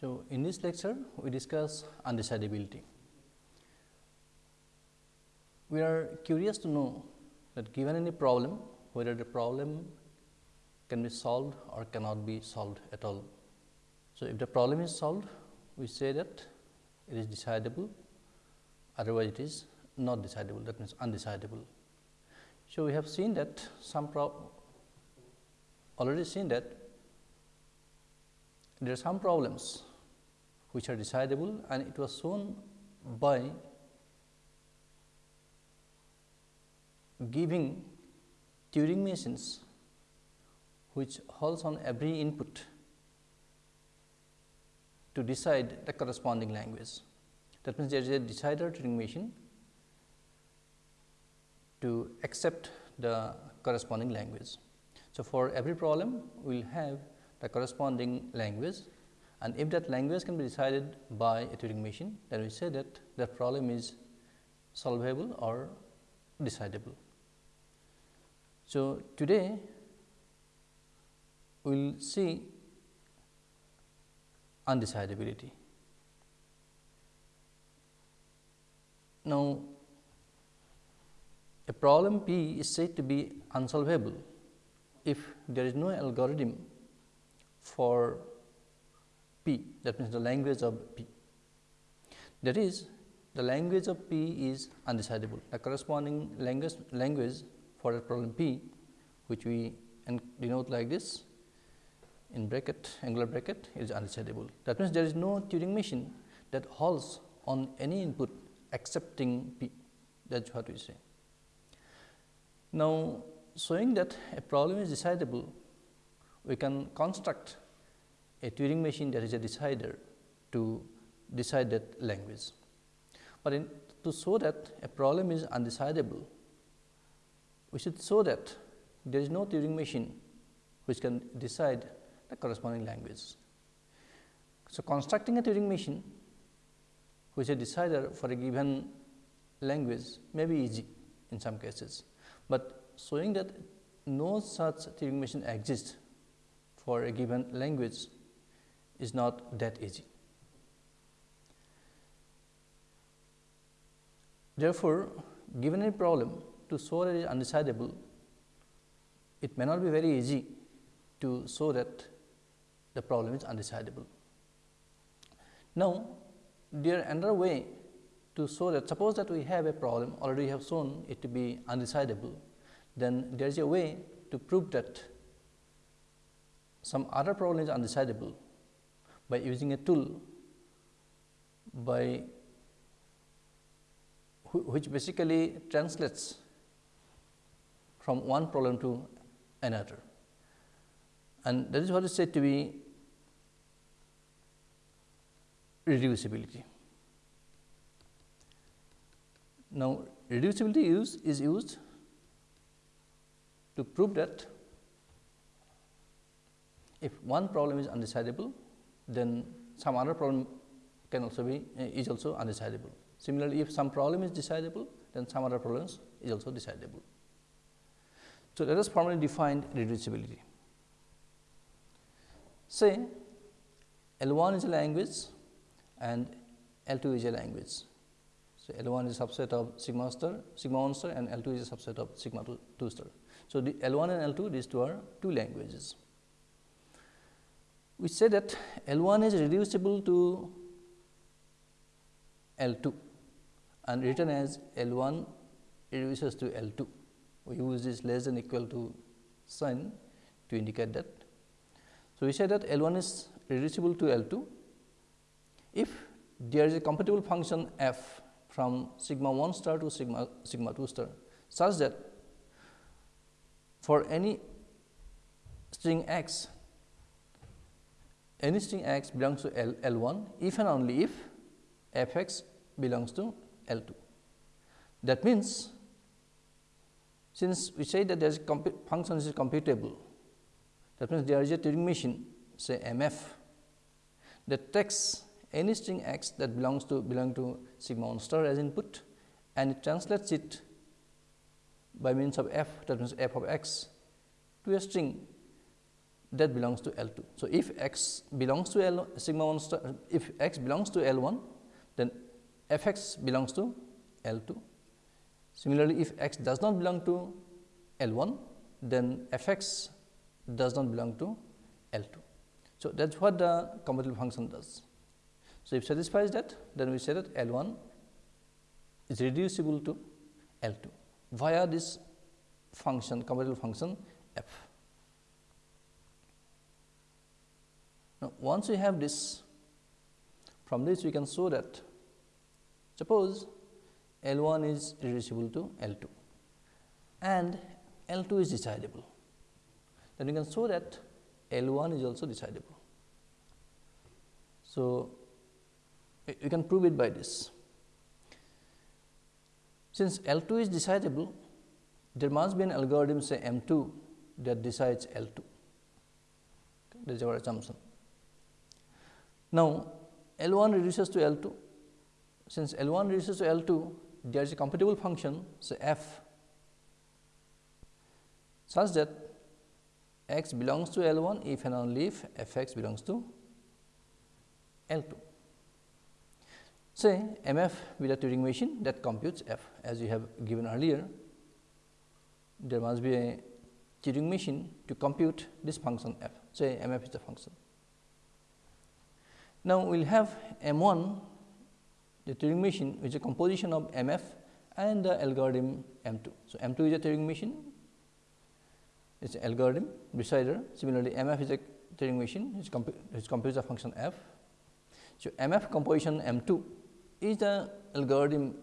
So, in this lecture we discuss undecidability. We are curious to know that given any problem whether the problem can be solved or cannot be solved at all. So, if the problem is solved we say that it is decidable otherwise it is not decidable that means undecidable. So, we have seen that some problem already seen that there are some problems which are decidable and it was shown by giving Turing machines which halts on every input to decide the corresponding language. That means, there is a decider Turing machine to accept the corresponding language. So, for every problem we will have the corresponding language and if that language can be decided by a Turing machine then we say that that problem is solvable or decidable. So, today we will see undecidability. Now, a problem P is said to be unsolvable if there is no algorithm for P that means the language of P. That is the language of P is undecidable. The corresponding language, language for a problem P which we denote like this in bracket angular bracket is undecidable. That means, there is no Turing machine that halts on any input accepting P that is what we say. Now, showing that a problem is decidable, we can construct a Turing machine that is a decider to decide that language. But in, to show that a problem is undecidable, we should show that there is no Turing machine which can decide the corresponding language. So, constructing a Turing machine which is a decider for a given language may be easy in some cases, but showing that no such Turing machine exists for a given language is not that easy. Therefore, given a problem to show that it is undecidable, it may not be very easy to show that the problem is undecidable. Now, there another way to show that suppose that we have a problem already have shown it to be undecidable, then there is a way to prove that some other problem is undecidable by using a tool by which basically translates from one problem to another. And that is what is said to be reducibility. Now, reducibility use is used to prove that if one problem is undecidable, then some other problem can also be uh, is also undecidable. Similarly, if some problem is decidable, then some other problems is also decidable. So, let us formally define reducibility. Say L 1 is a language and L 2 is a language. So, L 1 is a subset of sigma star, sigma 1 star and L 2 is a subset of sigma 2, 2 star. So, the L 1 and L 2 these two are two languages. We say that L 1 is reducible to L 2 and written as L 1 reduces to L 2. We use this less than equal to sign to indicate that. So, we say that L 1 is reducible to L 2 if there is a computable function f from sigma 1 star to sigma sigma 2 star such that for any string x, any string x belongs to L, L 1 if and only if f x belongs to L 2. That means, since we say that there is function is computable, that means there is a Turing machine say M f that takes any string x that belongs to belong to sigma 1 star as input and it translates it by means of f that means f of x to a string that belongs to L 2. So, if x belongs to L sigma 1 star if x belongs to L 1 then f x belongs to L 2. Similarly, if x does not belong to L 1 then f x does not belong to L 2. So, that is what the computable function does. So, if satisfies that then we say that L 1 is reducible to L 2 via this function computable function f. Now, once we have this from this we can show that suppose L 1 is reducible to L 2 and L 2 is decidable then we can show that L 1 is also decidable. So, we can prove it by this. Since L 2 is decidable, there must be an algorithm say M 2 that decides L 2 okay, that is our assumption. Now, L 1 reduces to L 2 since L 1 reduces to L 2 there is a computable function say f such that x belongs to L 1 if and only if f x belongs to L 2. Say M f with a Turing machine that computes f as we have given earlier, there must be a Turing machine to compute this function f. Say M f is the function. Now, we will have M 1 the Turing machine which is a composition of M f and the algorithm M 2. So, M 2 is a Turing machine it is an algorithm decider similarly M f is a Turing machine which, compu which computes the function f. So, M f composition M 2 is the algorithm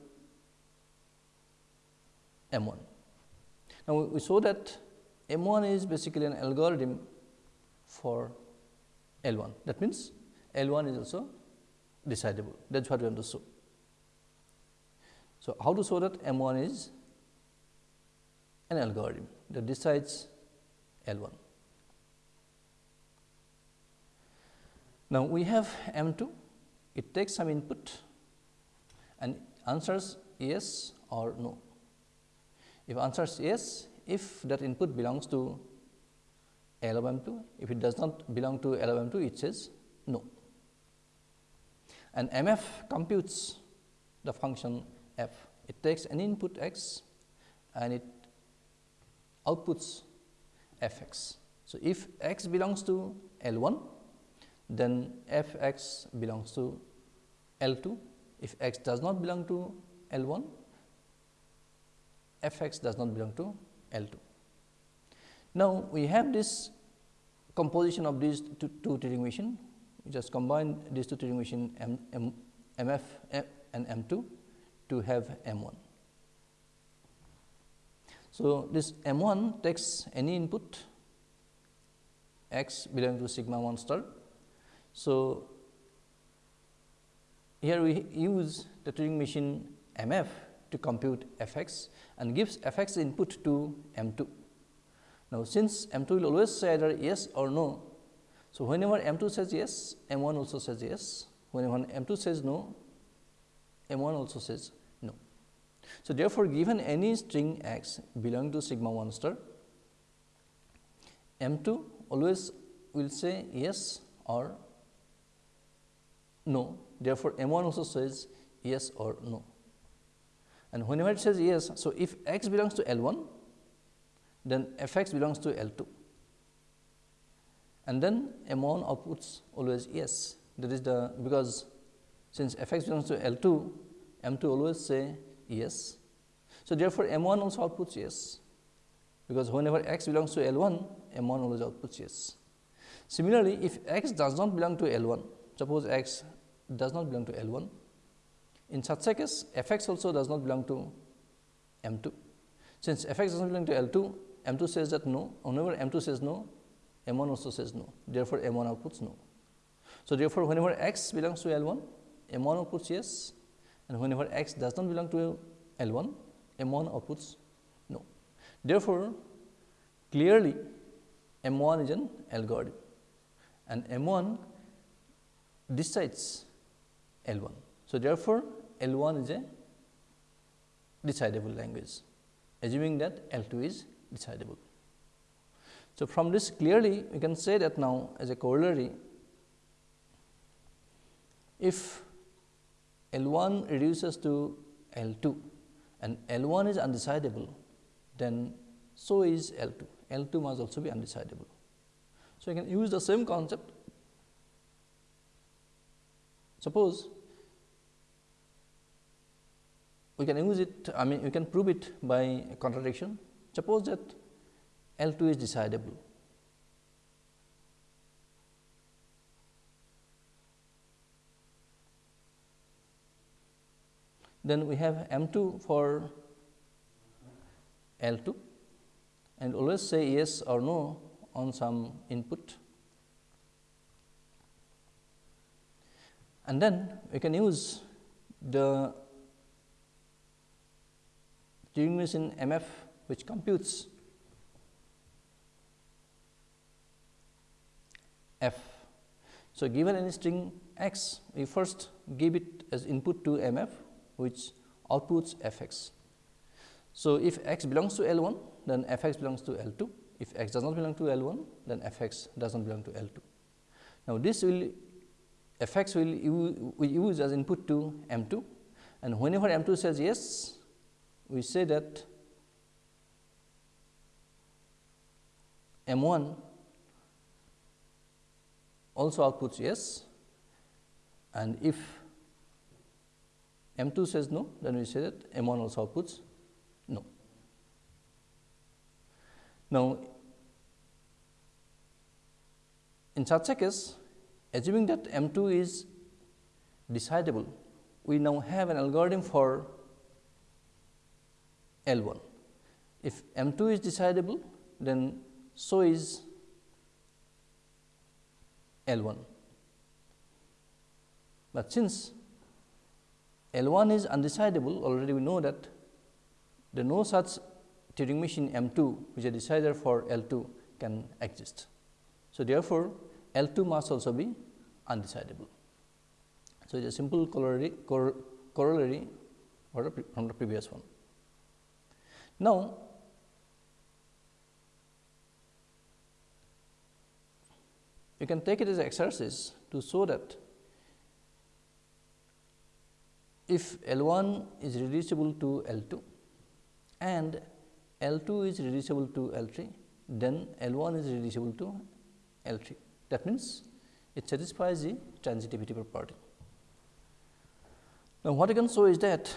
M 1. Now, we saw that M 1 is basically an algorithm for L 1 that means, L 1 is also decidable that is what we want to show. So, how to show that M 1 is an algorithm that decides L 1. Now, we have M 2 it takes some input and answers yes or no. If answers yes, if that input belongs to L of M 2, if it does not belong to L of M 2, it says no. And M f computes the function f. It takes an input x and it outputs f x. So, if x belongs to L 1, then f x belongs to L 2 if x does not belong to L 1, f x does not belong to L 2. Now, we have this composition of these two, two Turing machine, just combine these two Turing machine M, M, MF and M 2 to have M 1. So, this M 1 takes any input x belonging to sigma 1 star. So, here we use the Turing machine M f to compute f x and gives f x input to M 2. Now, since M 2 will always say either yes or no. So, whenever M 2 says yes, M 1 also says yes, whenever M 2 says no, M 1 also says no. So, therefore, given any string x belonging to sigma 1 star, M 2 always will say yes or no Therefore, M 1 also says yes or no. And whenever it says yes, so if x belongs to L 1, then f x belongs to L 2 and then 1 outputs always yes. That is the because since f x belongs to L 2, M 2 always say yes. So, therefore, M 1 also outputs yes, because whenever x belongs to L 1, M 1 always outputs yes. Similarly, if x does not belong to L 1, suppose x does not belong to L 1. In such a case, f x also does not belong to M 2. Since f x does not belong to L 2, M 2 says that no, whenever M 2 says no, M 1 also says no, therefore, M 1 outputs no. So, therefore, whenever x belongs to L 1, M 1 outputs yes and whenever x does not belong to L 1, M 1 outputs no. Therefore, clearly M 1 is an algorithm and M 1 decides L 1. So, therefore, L 1 is a decidable language assuming that L 2 is decidable. So, from this clearly we can say that now as a corollary, if L 1 reduces to L 2 and L 1 is undecidable, then so is L 2. L 2 must also be undecidable. So, you can use the same concept. Suppose we can use it, I mean, we can prove it by contradiction. Suppose that L 2 is decidable. Then we have M 2 for L 2 and always say yes or no on some input. And then we can use the Turing machine MF which computes f. So, given any string x, we first give it as input to MF which outputs f x. So, if x belongs to L 1, then f x belongs to L 2. If x does not belong to L 1, then f x does not belong to L 2. Now, this will f x will we use as input to M 2 and whenever M 2 says yes, we say that M 1 also outputs yes and if M 2 says no, then we say that M 1 also outputs no. Now, in such a case, assuming that M 2 is decidable, we now have an algorithm for L 1. If M 2 is decidable, then so is L 1. But since L 1 is undecidable, already we know that the no such Turing machine M 2 which is a decider for L 2 can exist. So, therefore, L 2 must also be undecidable. So, it is a simple corollary, cor corollary from the previous one. Now, you can take it as exercise to show that if L 1 is reducible to L 2 and L 2 is reducible to L 3, then L 1 is reducible to L 3. That means, it satisfies the transitivity property. Now, what I can show is that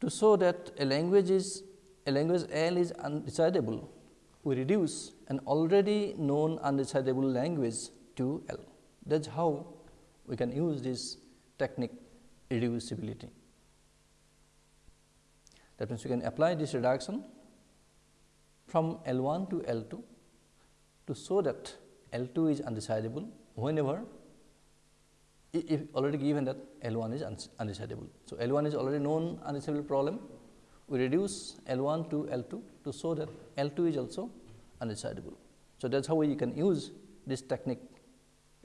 to show that a language is a language L is undecidable, we reduce an already known undecidable language to L. That is how we can use this technique reducibility. That means, we can apply this reduction from L 1 to L 2 to show that L 2 is undecidable whenever if already given that L 1 is undecidable. So, L 1 is already known undecidable problem, we reduce L 1 to L 2 to show that L 2 is also undecidable. So, that is how we can use this technique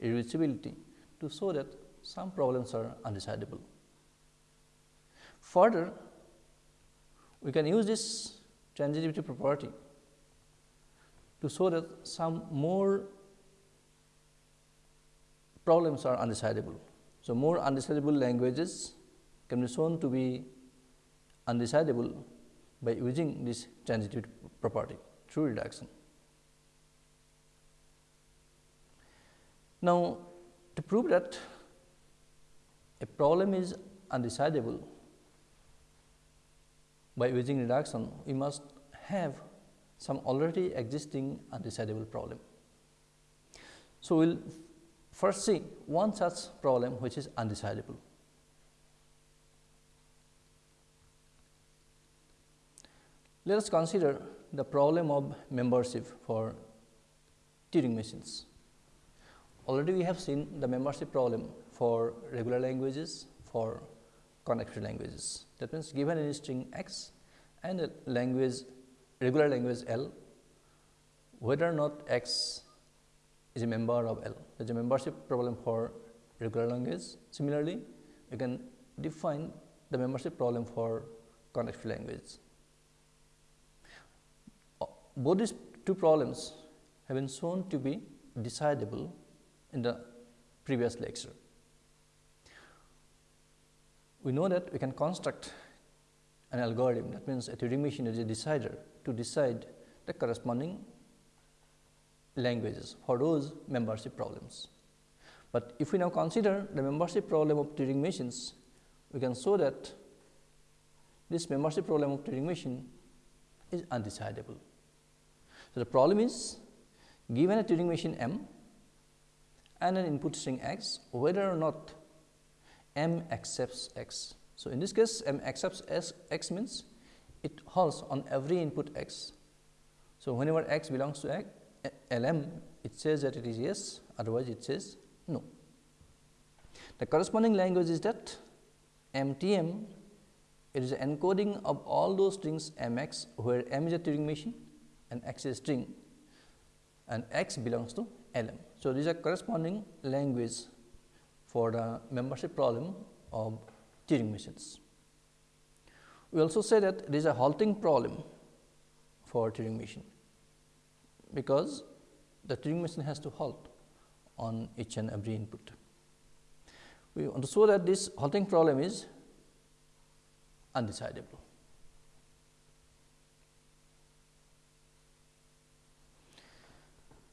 irreducibility to show that some problems are undecidable. Further, we can use this transitivity property to show that some more problems are undecidable. So, more undecidable languages can be shown to be undecidable by using this transitivity property through reduction. Now, to prove that a problem is undecidable, by using reduction, we must have some already existing undecidable problem. So, we will first see one such problem which is undecidable. Let us consider the problem of membership for Turing machines. Already we have seen the membership problem for regular languages, for connected languages. That means, given a string x and a language regular language L, whether or not x is a member of L. There is a membership problem for regular language. Similarly, you can define the membership problem for connected language. Both these two problems have been shown to be decidable in the previous lecture. We know that we can construct an algorithm that means a Turing machine is a decider to decide the corresponding languages for those membership problems. But if we now consider the membership problem of Turing machines, we can show that this membership problem of Turing machine is undecidable. So, the problem is given a Turing machine M and an input string x, whether or not M accepts x. So, in this case M accepts s, x means it halts on every input x. So, whenever x belongs to x, LM, it says that it is yes, otherwise it says no. The corresponding language is that MTM, it is encoding of all those strings MX, where M is a Turing machine and X is string and X belongs to LM. So, these are corresponding language for the membership problem of Turing machines. We also say that there is a halting problem for Turing machine because the Turing machine has to halt on each and every input. We want to show that this halting problem is undecidable.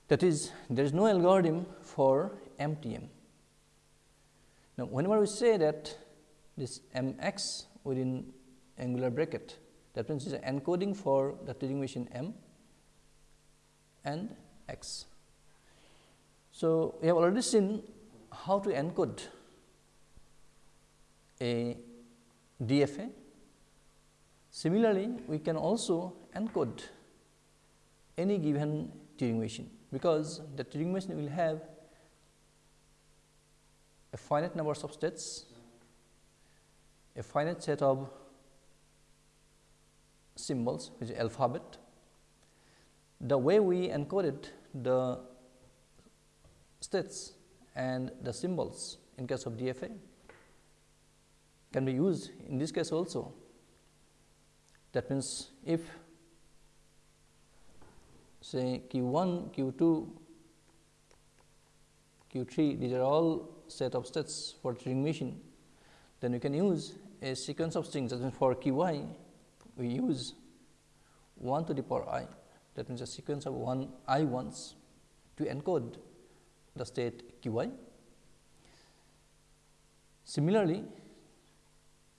That is, there is no algorithm for MTM. Now, whenever we say that this M x within angular bracket, that means it is an encoding for the Turing machine M and x. So, we have already seen how to encode a DFA. Similarly, we can also encode any given Turing machine, because the Turing machine will have a finite number of states, a finite set of symbols which is alphabet the way we encoded the states and the symbols in case of DFA can be used in this case also. That means, if say q 1, q 2, q 3 these are all set of states for Turing machine, then we can use a sequence of strings. That means for q i we use 1 to the power i. That means a sequence of one i ones to encode the state q i. Similarly,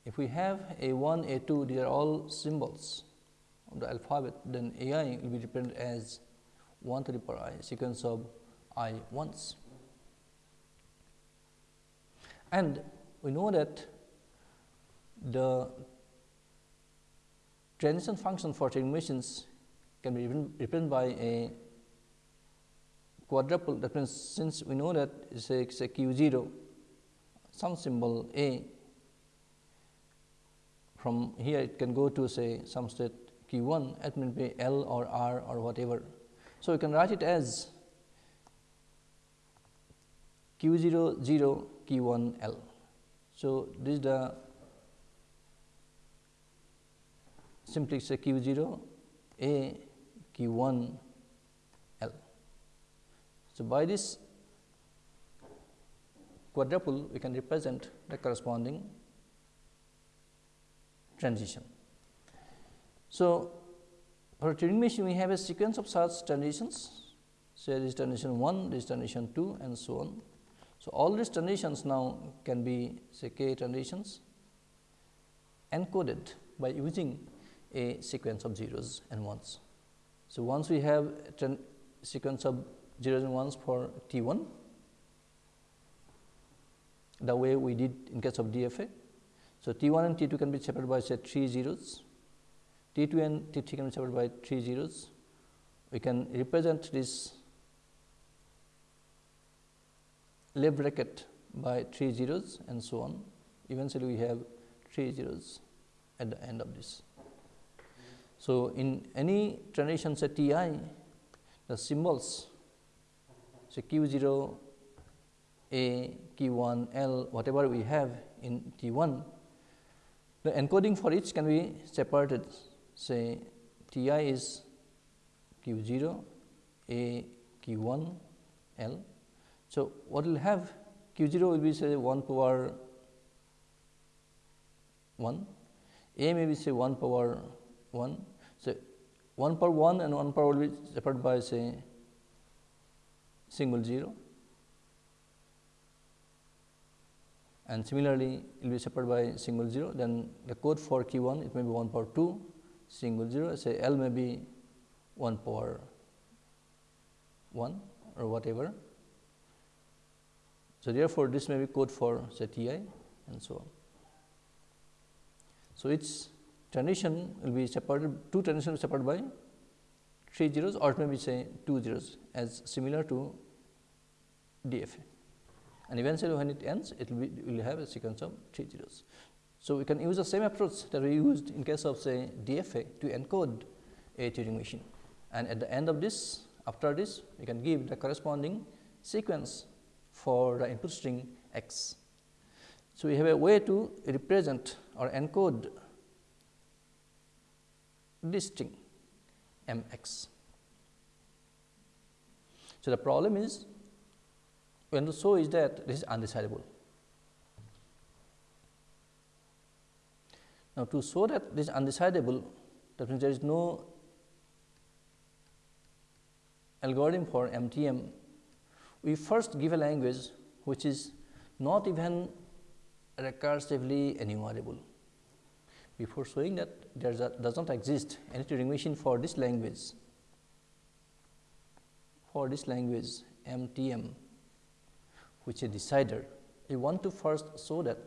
if we have a 1, a 2, these are all symbols the alphabet, then a i will be represented as 1 to the power i sequence of i ones. And we know that the transition function for machines can be represented by a quadruple that means, since we know that it's a, it's a q 0 some symbol a from here it can go to say some state q 1 it may be L or R or whatever. So, we can write it as q 0 0 q 1 L. So, this is the simply say q 0 a q 1 L. So, by this quadruple we can represent the corresponding transition. So, for Turing machine we have a sequence of such transitions say this transition 1, this transition 2 and so on. So, all these transitions now can be say k transitions encoded by using a sequence of zeros and ones. So, once we have a sequence of zeros and ones for T 1, the way we did in case of DFA. So, T 1 and T 2 can be separated by say 3 zeros, T 2 and T 3 can be separated by 3 zeros. We can represent this left bracket by 3 zeros and so on. Eventually, we have 3 zeros at the end of this. So, in any transition say T i, the symbols say q 0, a, q 1, L, whatever we have in T 1, the encoding for each can be separated say T i is q 0 a q 1 l. So, what will have q 0 will be say 1 power 1, a may be say 1 power 1. So, 1 power 1 and 1 power will be separated by say single 0 and similarly, it will be separated by single 0 then the code for q 1 it may be 1 power 2 single 0 say L may be 1 power 1 or whatever. So, therefore, this may be code for say T i and so on. So, its transition will be separated two transitions will be separated by 3 zeros or it may be say 2 zeros as similar to DFA and eventually when it ends it will be will have a sequence of 3 zeros. So, we can use the same approach that we used in case of say DFA to encode a Turing machine and at the end of this after this we can give the corresponding sequence for the input string x. So, we have a way to represent or encode this string m x. So, the problem is when show is that this is undecidable. Now, to show that this is undecidable that means there is no algorithm for MTM, we first give a language which is not even recursively enumerable. Before showing that there does not exist any Turing machine for this language, for this language MTM which is decider, we want to first show that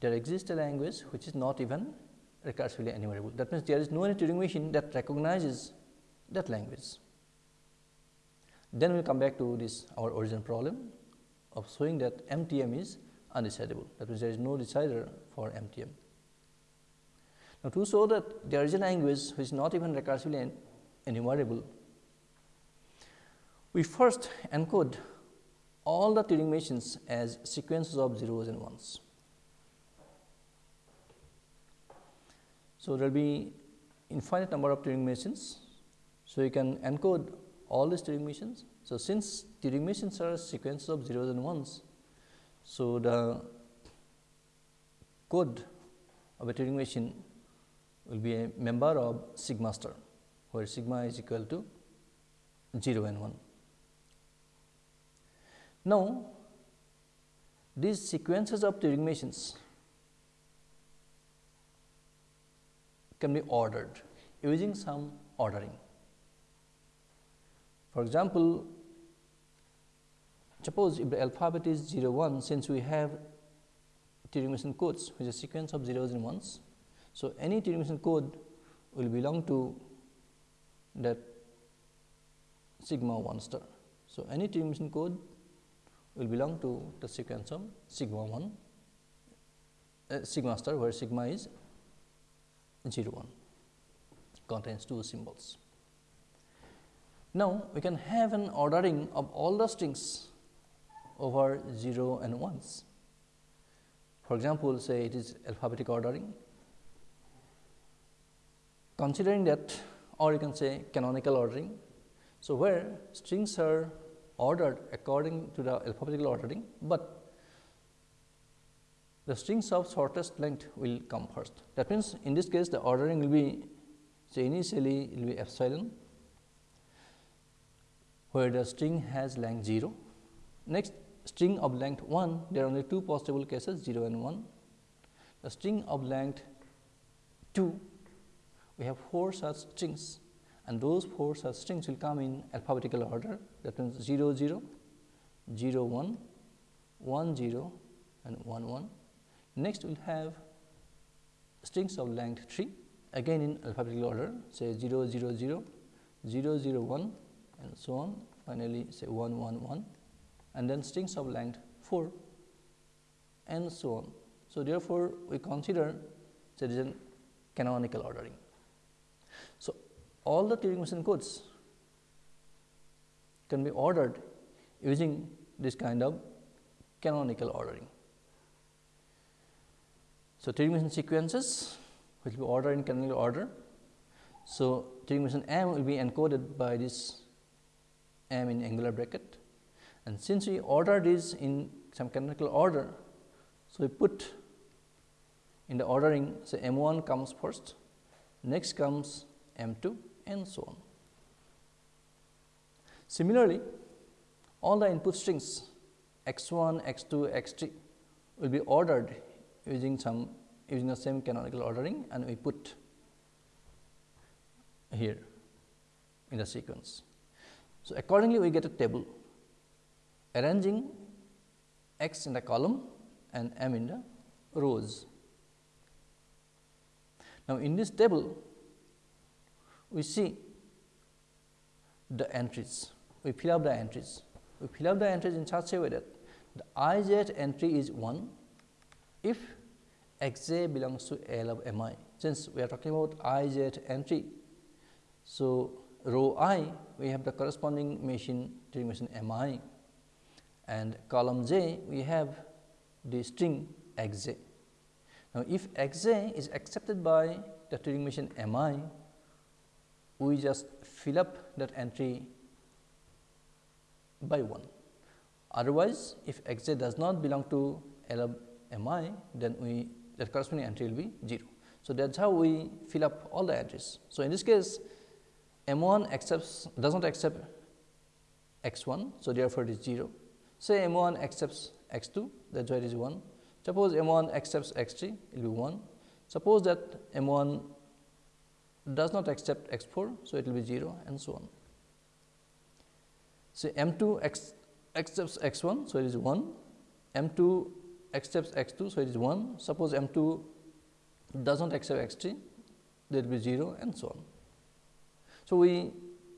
there exists a language which is not even recursively enumerable. That means, there is no any Turing machine that recognizes that language. Then we come back to this our original problem of showing that MTM is undecidable. That means, there is no decider for MTM. Now, to show that there is a language which is not even recursively enumerable, we first encode all the Turing machines as sequences of zeros and ones. So, there will be infinite number of Turing machines. So, you can encode all these Turing machines. So, since Turing machines are sequences of zeros and ones, so the code of a Turing machine will be a member of sigma star, where sigma is equal to 0 and 1. Now, these sequences of Turing machines can be ordered using some ordering. For example, suppose if the alphabet is 0 1 since we have Turing machine codes which is a sequence of zeros and ones. So, any Turing machine code will belong to that sigma 1 star. So, any Turing machine code will belong to the sequence of sigma 1 uh, sigma star where sigma is 0 1 contains two symbols. Now, we can have an ordering of all the strings over 0 and 1s. For example, say it is alphabetic ordering. Considering that or you can say canonical ordering. So, where strings are ordered according to the alphabetical ordering, but the strings of shortest length will come first. That means, in this case the ordering will be initially it will be epsilon where the string has length 0. Next string of length 1, there are only two possible cases 0 and 1. The string of length 2, we have 4 such strings and those 4 such strings will come in alphabetical order that means 0 0, 0 1, 1 0 and 1 1. Next we will have strings of length 3 again in alphabetical order say 0 0 0, 0 0 1 and so on finally, say 1 1 1 and then strings of length 4 and so on. So, therefore, we consider there is a canonical ordering. So, all the Turing machine codes can be ordered using this kind of canonical ordering. So, machine sequences which will be ordered in canonical order. So, machine M will be encoded by this M in angular bracket and since we order this in some canonical order. So, we put in the ordering say M 1 comes first, next comes M 2 and so on. Similarly, all the input strings x 1, x 2, x 3 will be ordered using some using the same canonical ordering and we put here in the sequence. So, accordingly we get a table arranging x in the column and m in the rows. Now, in this table we see the entries, we fill up the entries, we fill up the entries in such a way that the i j entry is 1 if x j belongs to L of m i. Since we are talking about i j entry, so row i we have the corresponding machine Turing machine m i and column j we have the string x j. Now, if x j is accepted by the Turing machine m i, we just fill up that entry by 1. Otherwise, if x j does not belong to L of m i, then we that corresponding entry will be 0. So, that is how we fill up all the entries. So, in this case m 1 accepts does not accept x 1. So, therefore, it is 0. Say m 1 accepts x 2 that is why it is 1. Suppose m 1 accepts x 3 it will be 1. Suppose that m 1 does not accept x 4. So, it will be 0 and so on. Say m 2 accepts x 1. So, it is 1 m 2 accepts x 2. So, it is 1. Suppose m 2 does not accept x 3 there will be 0 and so on. So, we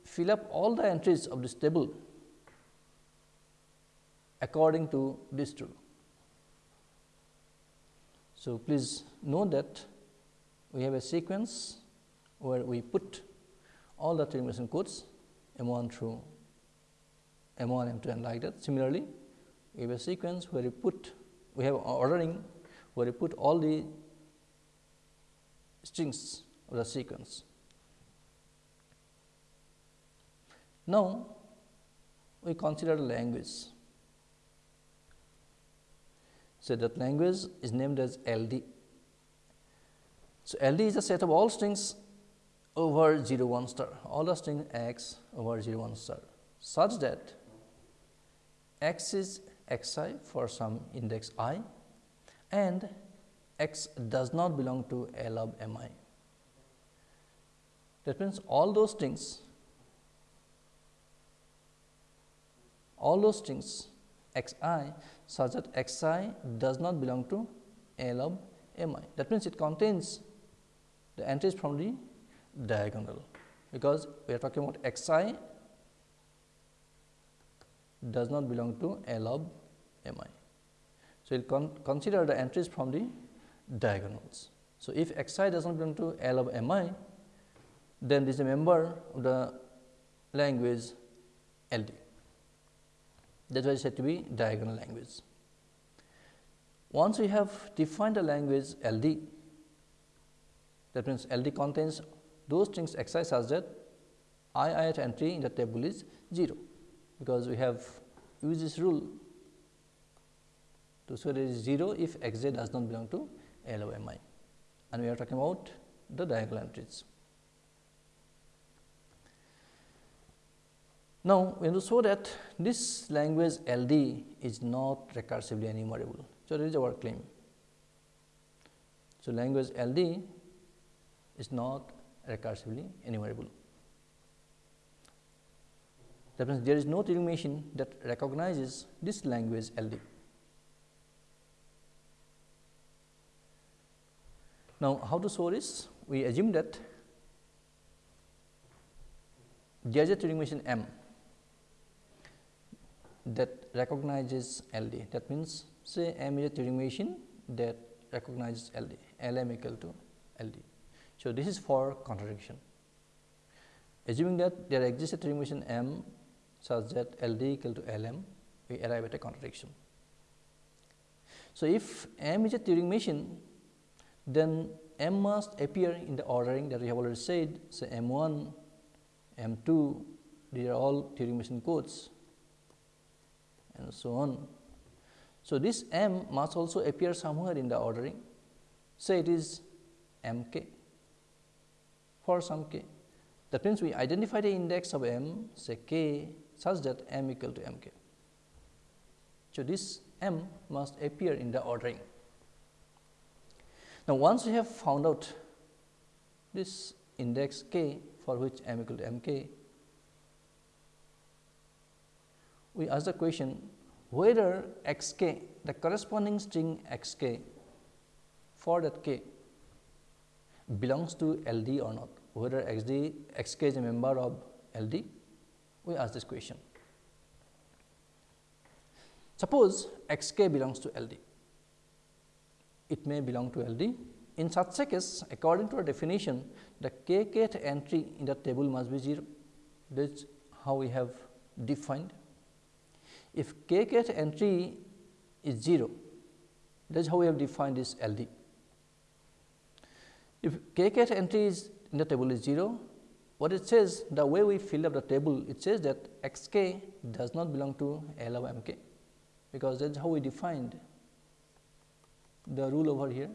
fill up all the entries of this table according to this rule. So, please note that we have a sequence where we put all the termination codes M 1 through M 1, M 2 and like that. Similarly, we have a sequence where we put we have ordering where we put all the strings of the sequence. Now, we consider language. So, that language is named as LD. So, LD is a set of all strings over 0 1 star, all the string x over 0 1 star, such that x is x i for some index i and x does not belong to L of m i. That means, all those strings, all those strings x i such that x i does not belong to L of m i. That means, it contains the entries from the diagonal, because we are talking about x i does not belong to L of m i. So, we will con consider the entries from the diagonals. So, if x i does not belong to L of m i, then this is a member of the language L d that is why it is said to be diagonal language. Once we have defined the language L D, that means L D contains those strings x i such that i ith entry in the table is 0, because we have used this rule to that it is 0 if x j does not belong to L of m i and we are talking about the diagonal entries. Now, we want to show that this language L D is not recursively enumerable. So, that is our claim. So, language L D is not recursively enumerable. That means, there is no Turing machine that recognizes this language L D. Now, how to solve this? We assume that a Turing machine M that recognizes LD. That means, say M is a Turing machine that recognizes LD, LM equal to LD. So, this is for contradiction. Assuming that there exists a Turing machine M such that LD equal to LM, we arrive at a contradiction. So, if M is a Turing machine, then M must appear in the ordering that we have already said. So, M 1 M 2 these are all Turing machine codes and so on. So, this M must also appear somewhere in the ordering say it is M k for some k that means, we identify the index of M say k such that M equal to M k. So, this M must appear in the ordering. Now, once we have found out this index k for which M equal to M k, we ask the question whether x k the corresponding string x k for that k belongs to L D or not whether x d x k is a member of L D, we ask this question. Suppose x k belongs to L D, it may belong to L D. In such a case, according to our definition, the k kth entry in the table must be 0. That is how we have defined. If k kth entry is 0, that is how we have defined this L D. If k kth entry is in the table is 0. What it says the way we fill up the table it says that x k does not belong to L of m k because that is how we defined the rule over here.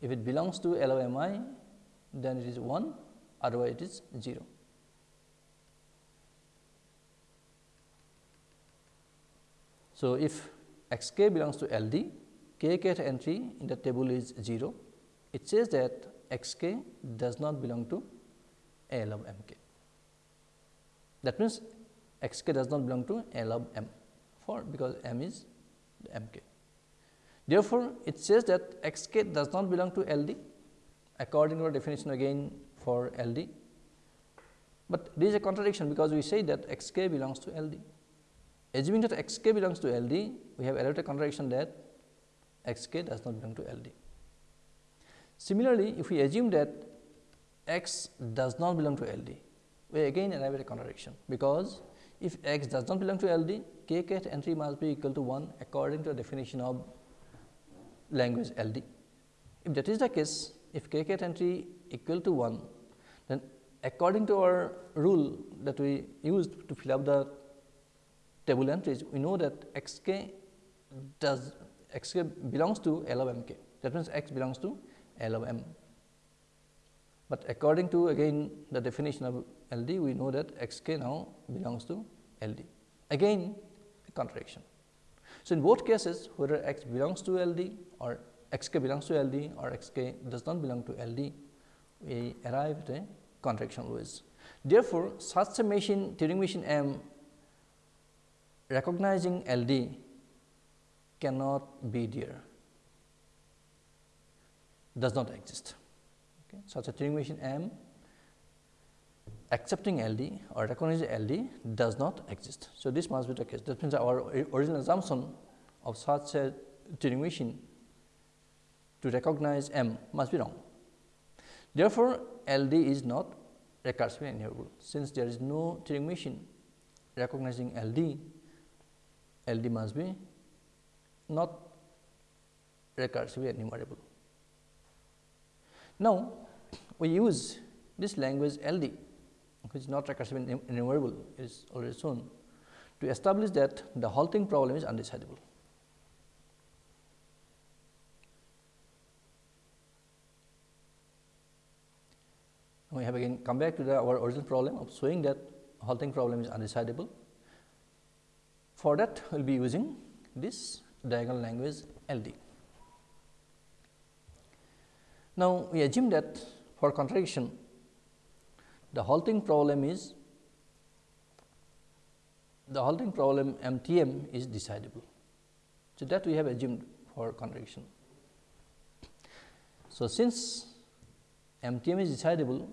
If it belongs to L of m i then it is 1 otherwise it is 0. So, if x k belongs to L d, k kth entry in the table is 0, it says that x k does not belong to L of m k. That means, x k does not belong to L of m for because m is the m k. Therefore, it says that x k does not belong to L d according to our definition again for L d, but this is a contradiction because we say that x k belongs to L d. Assuming that x k belongs to L d, we have at a contradiction that x k does not belong to L d. Similarly, if we assume that x does not belong to L D, we again arrive at a contradiction, because if x does not belong to L D, k kth entry must be equal to 1 according to the definition of language L D. If that is the case, if k kth entry equal to 1, then according to our rule that we used to fill up the table entries, we know that x k does x k belongs to L of m k. That means, x belongs to L of m. But according to again the definition of L d, we know that x k now belongs to L d. Again a contradiction. So, in both cases whether x belongs to L d or x k belongs to L d or x k does not belong to L d, we arrive at a contradiction always. Therefore, such a machine Turing machine M recognizing L d cannot be there does not exist. Okay. Such a Turing machine M accepting LD or recognizing LD does not exist. So, this must be the case. That means, our original assumption of such a Turing machine to recognize M must be wrong. Therefore, LD is not recursively enumerable. Since there is no Turing machine recognizing LD, LD must be not recursively enumerable. Now, we use this language LD which is not recursive enumerable is already shown to establish that the halting problem is undecidable. We have again come back to the, our original problem of showing that halting problem is undecidable. For that, we will be using this diagonal language LD. Now, we assume that for contradiction the halting problem is the halting problem MTM is decidable. So, that we have assumed for contradiction. So, since MTM is decidable,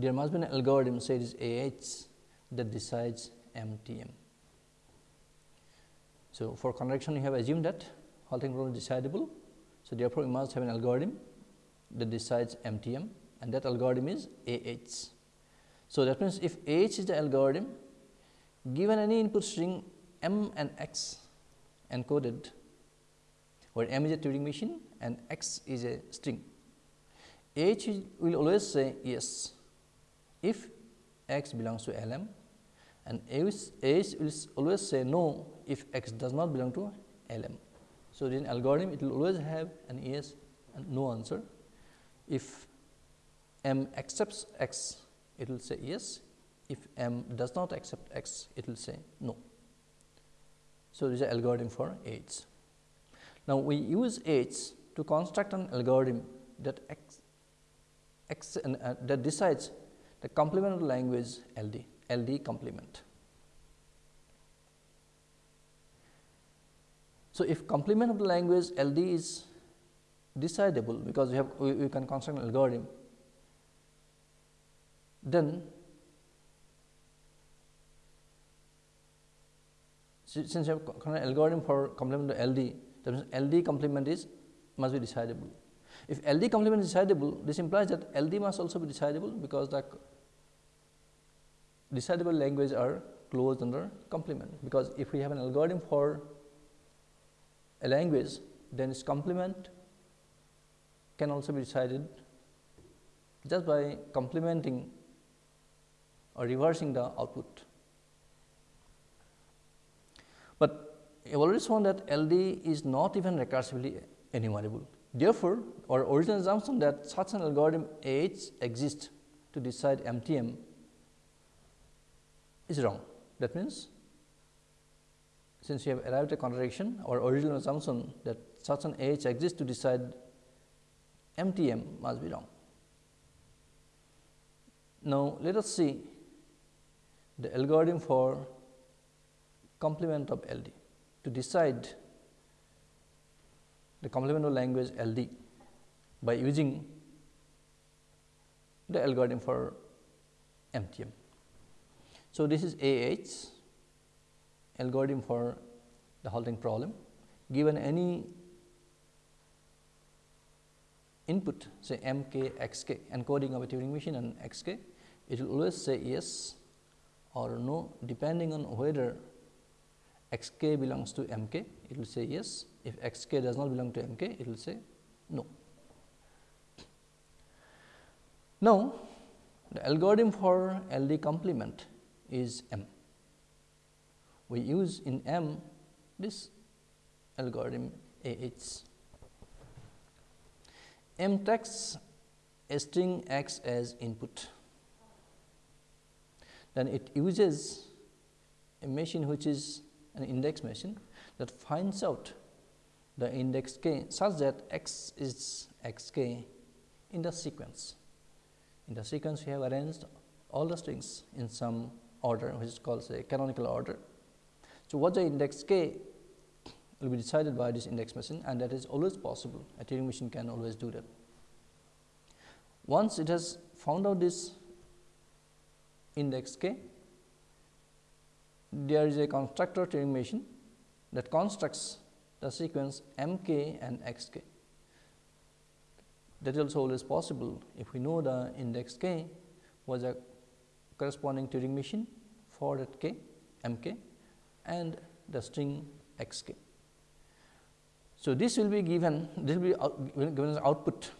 there must be an algorithm say is AH that decides MTM. So, for contradiction we have assumed that halting problem is decidable so, therefore, we must have an algorithm that decides MTM and that algorithm is AH. So, that means, if AH is the algorithm given any input string m and x encoded where m is a Turing machine and x is a string, H will always say yes if x belongs to L m and H, will always say no if x does not belong to L m. So, in algorithm it will always have an yes and no answer. If m accepts x, it will say yes. If m does not accept x, it will say no. So, this is an algorithm for H. Now, we use H to construct an algorithm that x, x uh, that decides the complement of the language LD, LD complement. So, if complement of the language LD is decidable because we have we, we can construct an algorithm, then since you have an algorithm for complement to LD, that means LD complement is must be decidable. If LD complement is decidable, this implies that LD must also be decidable because the decidable language are closed under complement. Because if we have an algorithm for a language, then its complement can also be decided just by complementing or reversing the output. But I have already shown that LD is not even recursively enumerable. Therefore, our original assumption that such an algorithm H exists to decide MTM is wrong. That means, since we have arrived at a contradiction, our original assumption that such an H exists to decide MTM must be wrong. Now, let us see the algorithm for complement of LD to decide the complementary language LD by using the algorithm for MTM. So, this is AH algorithm for the halting problem given any input say m k x k encoding of a Turing machine and x k it will always say yes or no depending on whether x k belongs to m k it will say yes if x k does not belong to m k it will say no. Now, the algorithm for LD complement is M. We use in M this algorithm A H. M takes a string x as input, then it uses a machine which is an index machine that finds out the index k such that x is x k in the sequence. In the sequence, we have arranged all the strings in some order which is called say canonical order. So, what the index k will be decided by this index machine and that is always possible a Turing machine can always do that. Once it has found out this index k, there is a constructor Turing machine that constructs the sequence m k and x k. That is also always possible if we know the index k was a corresponding Turing machine for that k m k and the string x k. So, this will be given this will be out, given as output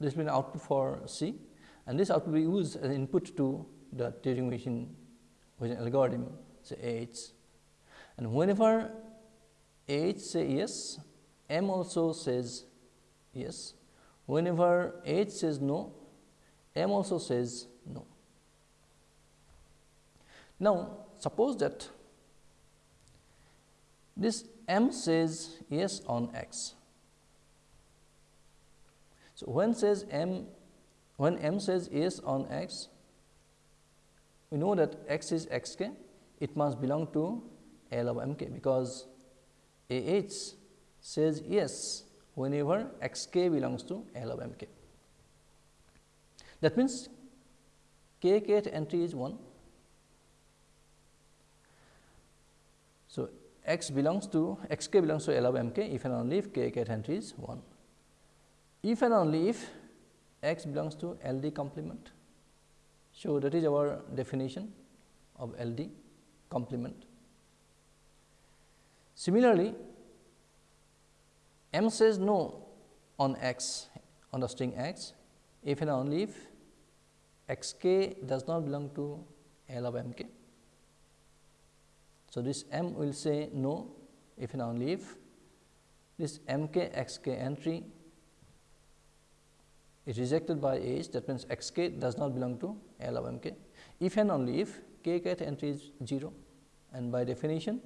this will be an output for C and this output will be used as input to the Turing machine an algorithm say H and whenever H say yes M also says yes whenever H says no M also says no. Now, suppose that this M says yes on x. So, when says M when M says yes on x, we know that x is x k, it must belong to L of m k because A h says yes whenever x k belongs to L of m k. That means, k kth entry is 1. So, x belongs to x k belongs to L of m k if and only if k kth entry is 1. If and only if x belongs to L D complement. So, that is our definition of L D complement. Similarly, m says no on x on the string x if and only if x k does not belong to L of m k. So, this m will say no if and only if this m k x k entry is rejected by H that means x k does not belong to L of m k if and only if k cat entry is 0 and by definition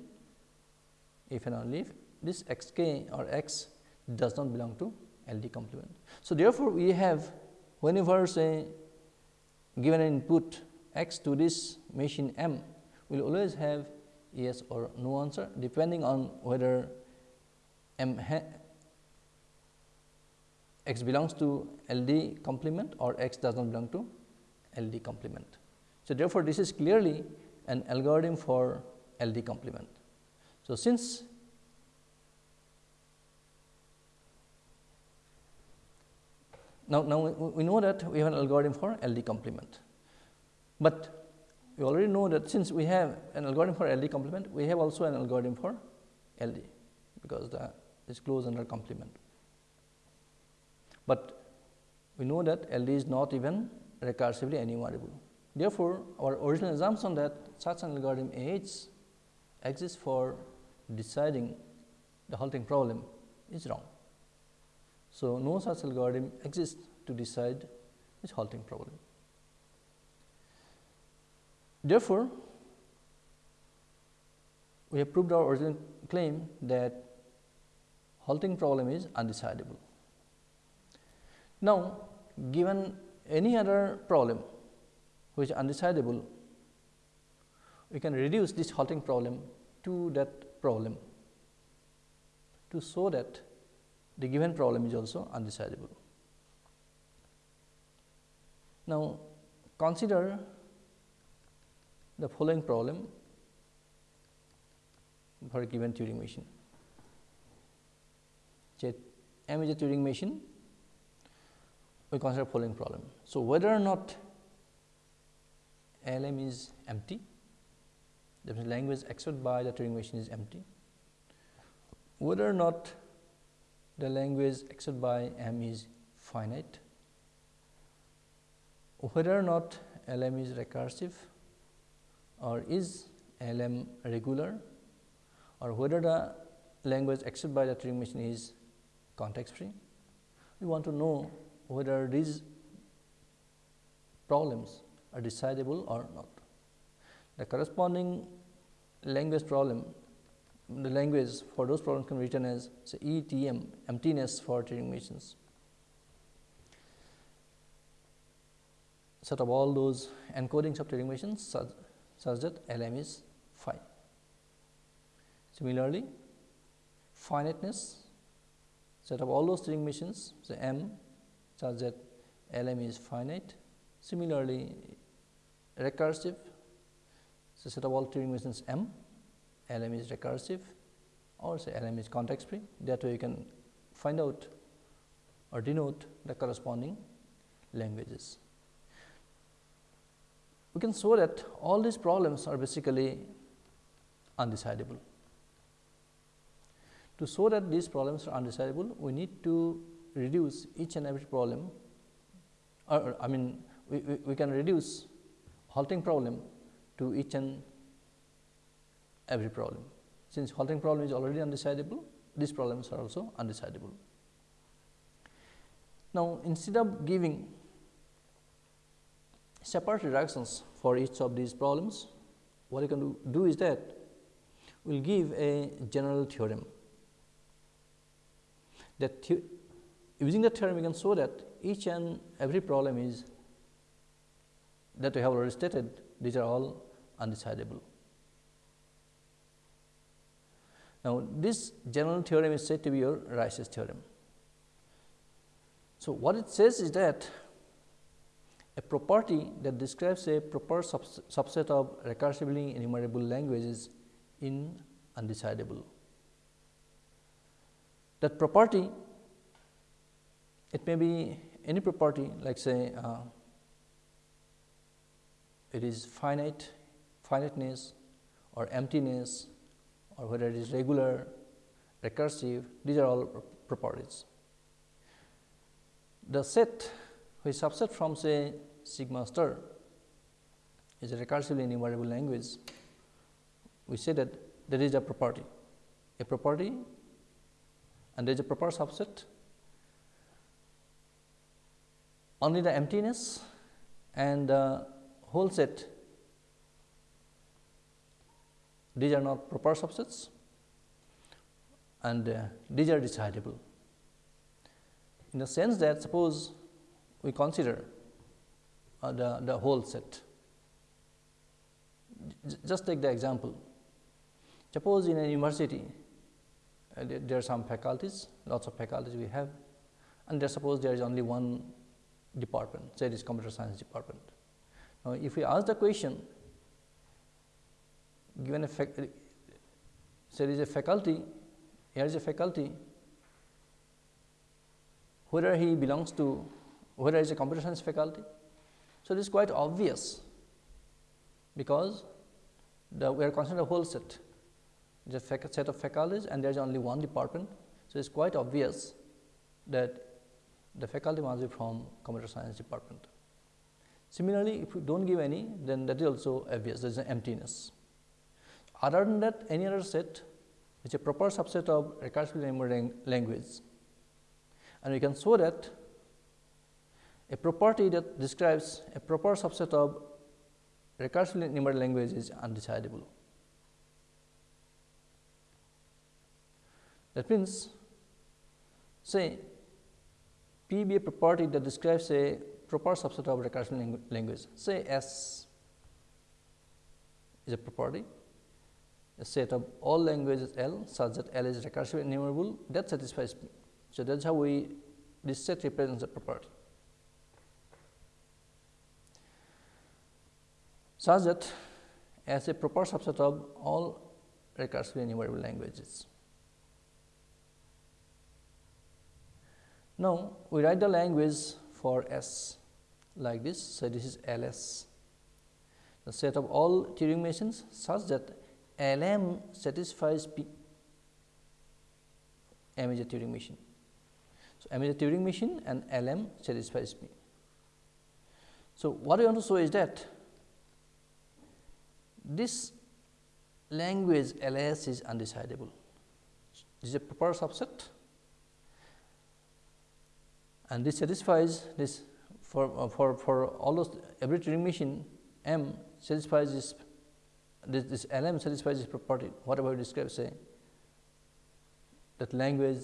if and only if this x k or x does not belong to L D complement. So, therefore, we have whenever say uh, given an input x to this machine m will always have yes or no answer depending on whether m x belongs to L D complement or x does not belong to L D complement. So, therefore, this is clearly an algorithm for L D complement. So, since now, now we know that we have an algorithm for L D complement, but we already know that since we have an algorithm for L D complement, we have also an algorithm for L D, because the is closed under complement. But we know that L D is not even recursively enumerable. Therefore, our original assumption that such an algorithm H exists for deciding the halting problem is wrong. So, no such algorithm exists to decide this halting problem. Therefore, we have proved our original claim that halting problem is undecidable. Now, given any other problem which is undecidable, we can reduce this halting problem to that problem to show that the given problem is also undecidable. Now, consider the following problem for a given Turing machine. M is a Turing machine, we consider following problem. So, whether or not LM is empty, the language accepted by the Turing machine is empty, whether or not the language accepted by M is finite, whether or not LM is recursive? Or is LM regular? Or whether the language accepted by the Turing machine is context free. We want to know whether these problems are decidable or not. The corresponding language problem, the language for those problems can be written as say ETM, emptiness for Turing machines. Set of all those encodings of Turing machines such, such that LM is phi. Similarly, finiteness set of all those Turing machines say M such that LM is finite. Similarly, recursive so set of all Turing machines M, LM is recursive or say LM is context free that way you can find out or denote the corresponding languages. We can show that all these problems are basically undecidable. To show that these problems are undecidable, we need to reduce each and every problem or I mean we, we, we can reduce halting problem to each and every problem. Since halting problem is already undecidable, these problems are also undecidable. Now, instead of giving separate reductions for each of these problems, what you can do, do is that we will give a general theorem that the, using the theorem we can show that each and every problem is that we have already stated these are all undecidable. Now, this general theorem is said to be your Rice's theorem. So, what it says is that a property that describes a proper subset of recursively enumerable languages in undecidable. That property it may be any property like say uh, it is finite, finiteness or emptiness or whether it is regular, recursive, these are all properties. The set which subset from say sigma star is a recursively enumerable language, we say that there is a property, a property and there is a proper subset only the emptiness and the whole set these are not proper subsets and uh, these are decidable. In the sense that suppose we consider uh, the, the whole set. J just take the example. Suppose in a university, uh, there, are some faculties, lots of faculties we have and there suppose there is only one department, say it is computer science department. Now, if we ask the question given a say there is a faculty, here is a faculty, whether he belongs to whether is a computer science faculty. So, this is quite obvious, because the, we are considering a whole set, a set of faculties and there is only one department. So, it is quite obvious that the faculty must be from computer science department. Similarly, if we do not give any, then that is also obvious, there is an emptiness. Other than that, any other set is a proper subset of recursively enumerable language, and we can show that a property that describes a proper subset of recursively enumerable language is undecidable. That means, say P be a property that describes a proper subset of recursive language. Say S is a property, a set of all languages L such that L is recursively enumerable that satisfies me. So, that is how we this set represents a property. Such that as a proper subset of all recursively enumerable languages. Now, we write the language for S like this. So, this is L S, the set of all Turing machines such that L M satisfies P. M is a Turing machine. So, M is a Turing machine and L M satisfies P. So, what I want to show is that this language L S is undecidable. This is a proper subset and this satisfies this for, uh, for, for all those every Turing machine M satisfies this this, this LM satisfies this property whatever we describe say that language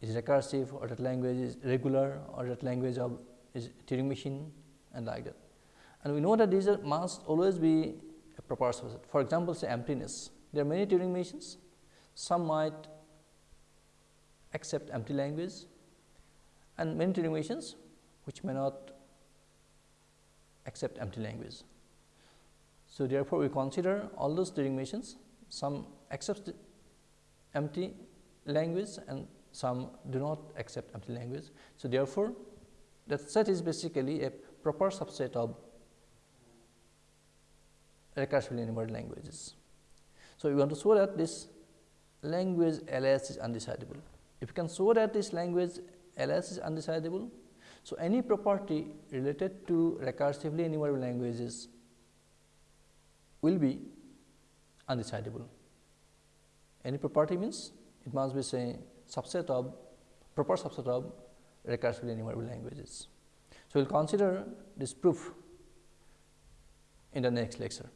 is recursive or that language is regular or that language of is Turing machine and like that. And we know that these are, must always be a proper subset. For example, say emptiness. There are many Turing machines. Some might accept empty language and many machines which may not accept empty language. So, therefore, we consider all those machines some accept empty language and some do not accept empty language. So, therefore, that set is basically a proper subset of recursively enumerable languages. So, we want to show that this language LS is undecidable. If you can show that this language LS is undecidable, so any property related to recursively enumerable languages will be undecidable. Any property means it must be say subset of proper subset of recursively enumerable languages. So, we will consider this proof in the next lecture.